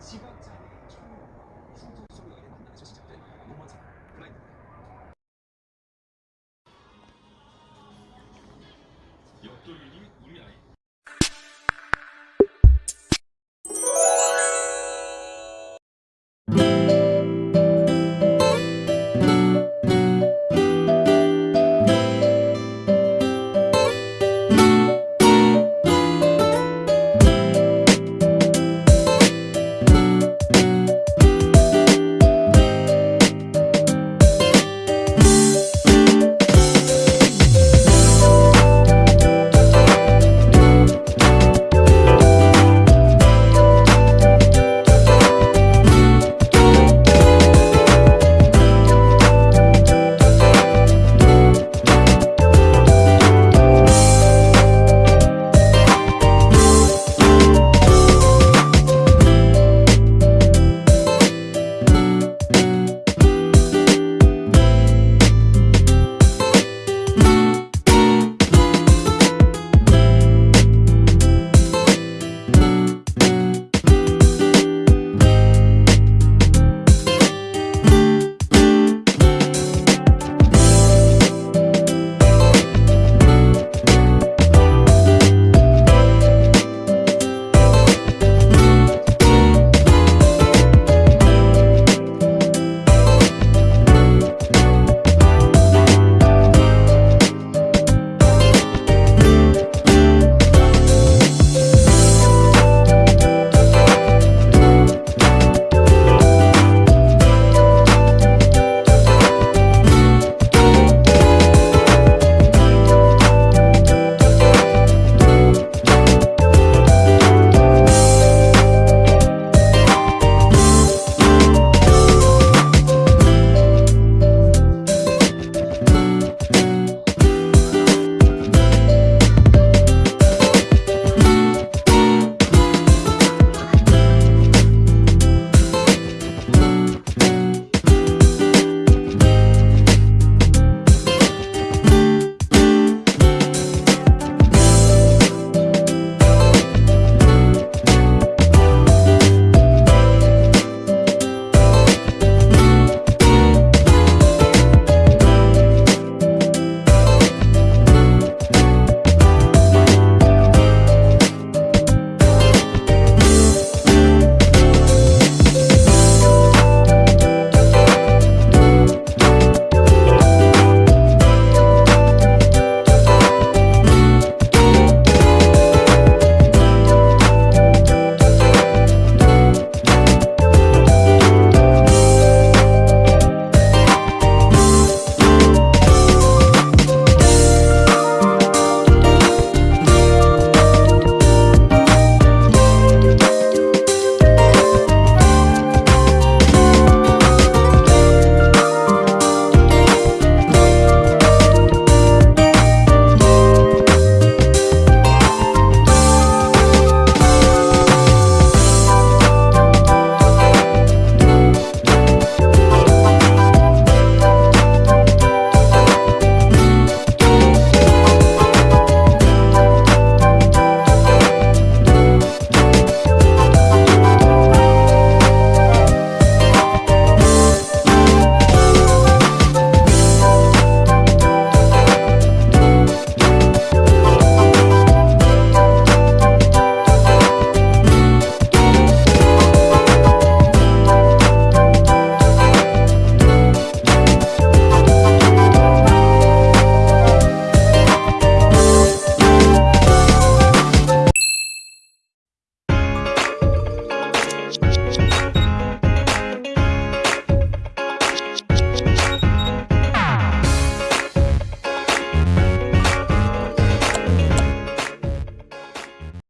10억짜리 총 충전